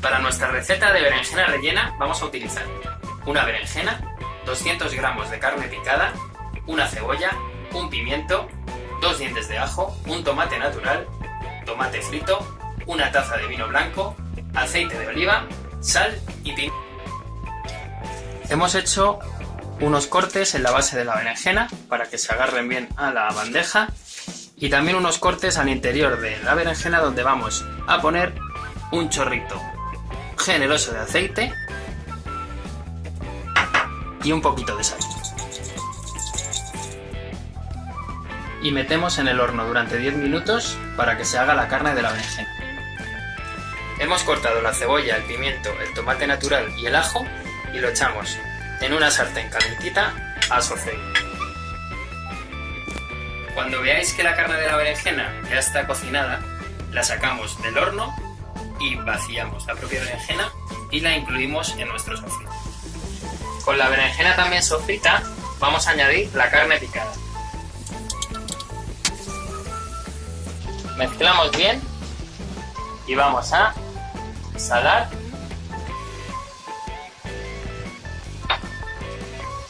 Para nuestra receta de berenjena rellena vamos a utilizar una berenjena, 200 gramos de carne picada, una cebolla, un pimiento, dos dientes de ajo, un tomate natural, tomate frito, una taza de vino blanco, aceite de oliva, sal y pimiento. Hemos hecho unos cortes en la base de la berenjena para que se agarren bien a la bandeja y también unos cortes al interior de la berenjena donde vamos a poner un chorrito generoso de aceite y un poquito de sal. Y metemos en el horno durante 10 minutos para que se haga la carne de la berenjena. Hemos cortado la cebolla, el pimiento, el tomate natural y el ajo y lo echamos en una sartén calentita a sofreír. Cuando veáis que la carne de la berenjena ya está cocinada, la sacamos del horno y vaciamos la propia berenjena y la incluimos en nuestro sofrito. Con la berenjena también sofrita vamos a añadir la carne picada. Mezclamos bien y vamos a salar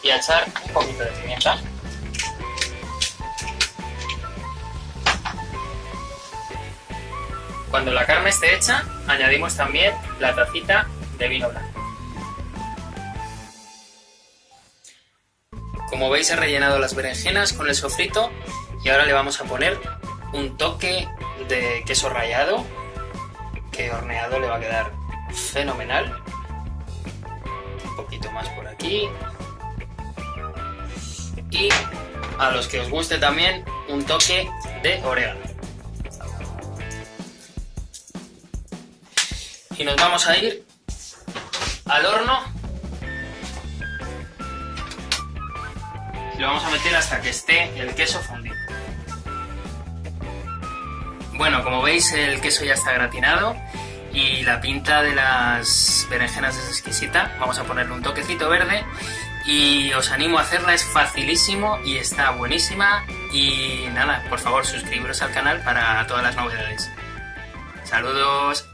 y a echar un poquito de pimienta. Cuando la carne esté hecha, añadimos también la tacita de vino blanco. Como veis he rellenado las berenjenas con el sofrito y ahora le vamos a poner un toque de queso rallado que horneado le va a quedar fenomenal. Un poquito más por aquí. Y a los que os guste también un toque de orégano. Y nos vamos a ir al horno y lo vamos a meter hasta que esté el queso fundido. Bueno, como veis el queso ya está gratinado y la pinta de las berenjenas es exquisita. Vamos a ponerle un toquecito verde y os animo a hacerla, es facilísimo y está buenísima. Y nada, por favor suscribiros al canal para todas las novedades. Saludos.